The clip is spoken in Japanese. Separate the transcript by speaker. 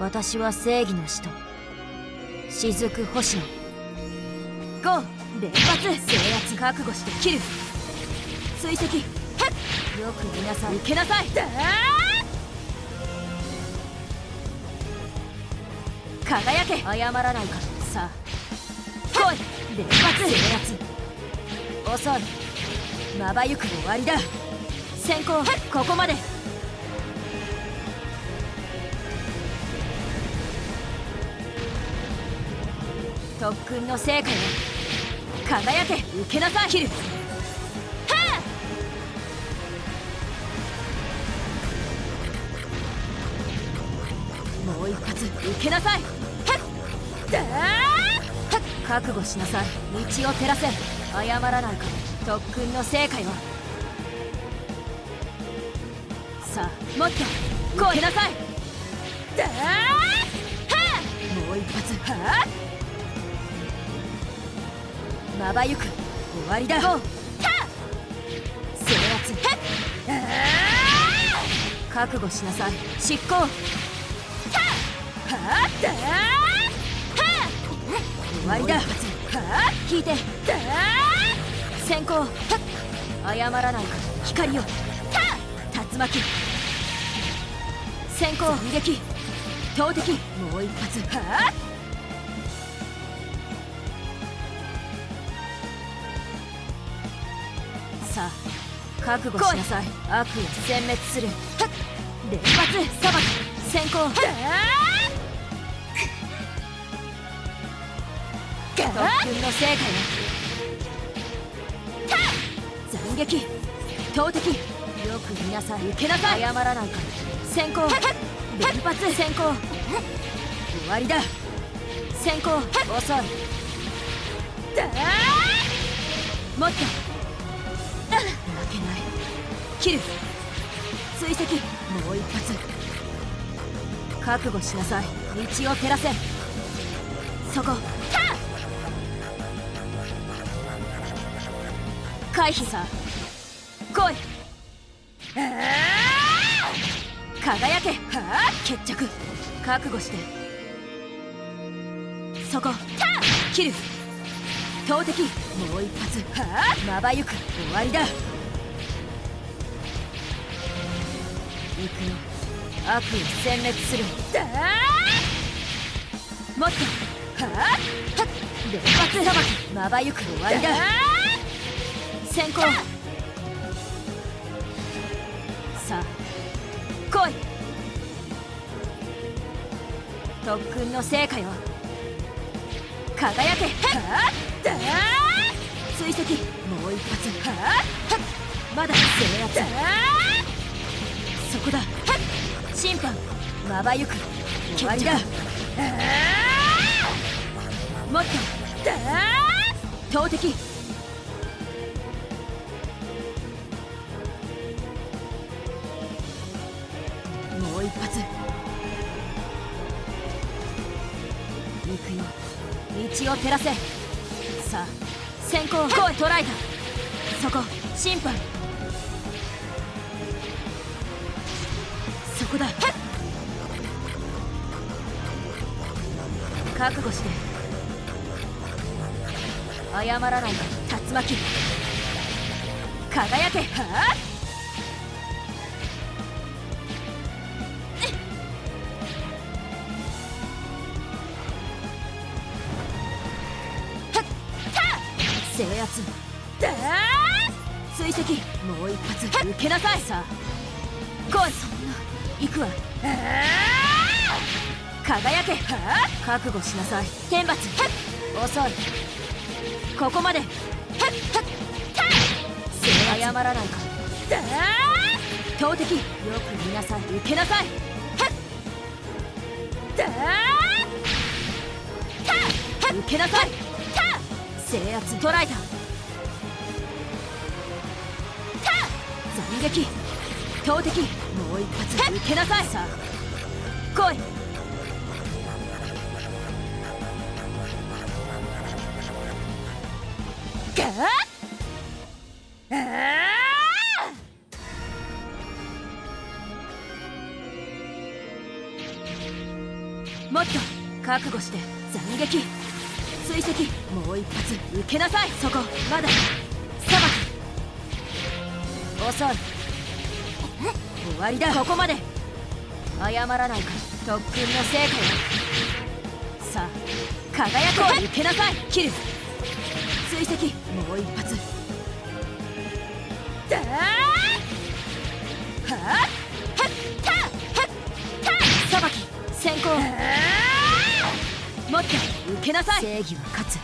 Speaker 1: 私は正義の使徒。雫星野。ゴー連発。制圧覚悟して切る。追跡。よく見なさい受けなさい。輝け。謝らないかさあ。来い。連発。制圧。遅いまばゆく終わりだ。先行。ここまで特訓の成果よ。輝け受けなさい。切るはあ。もう一発受けなさい。はっ。だー覚悟しなさい。道を照らせ。謝らないか特訓の成果よ。さあもっと。こう。なさい。はあ。もう一発。はあ。まばゆく終わりだ制圧覚悟しなさい。執行。はあだ終わりだ。聞いて先行謝らないか光を竜巻先行撃投擲もう一発はあさあ覚悟しなさい。悪を殲滅する。連発。裁き先行。特訓の成果よ。斬撃。投擲。よく見なさい。受けなさい。謝らないから。先行。連発。先行。終わりだ。先行。遅い。もっと。負けない。切る追跡もう一発。覚悟しなさい。道を照らせ。そこ。回避さ。来い。輝け。決着。覚悟して。そこ。切る投擲。もう一発。まばゆく。終わりだ。行くよ悪を殲滅する。もっと。連発さばきまばゆく終わりだ。先行。さあ来い。特訓の成果よ。輝け。追跡。もう一発。まだ制圧そこだ。審判まばゆく。終わりだもっと。投擲。もう一発。行くよ。道を照らせ。さあ先行来い捉えた。そこ審判こだ。覚悟して。謝らないか竜巻。輝け。はあ？制圧。だ追跡。もう一発。受けなさい。さあ。来い行くわ。輝け。覚悟しなさい。天罰。遅い。ここまで。謝らないか。投擲。よく見なさい。受けなさい。受けなさい。制圧捉えた。斬撃。投擲もう一発受けなさい。さあ。来い。もっと覚悟して斬撃。追跡もう一発受けなさい。そこまだ。裁き遅い終わりだ。ここまで。謝らない。から特訓の成果よ。さあ輝こう。受けなさい。切る。追跡。もう一発。だーはっはったはっ！た裁き。先行。もっと。受けなさい。正義は勝つ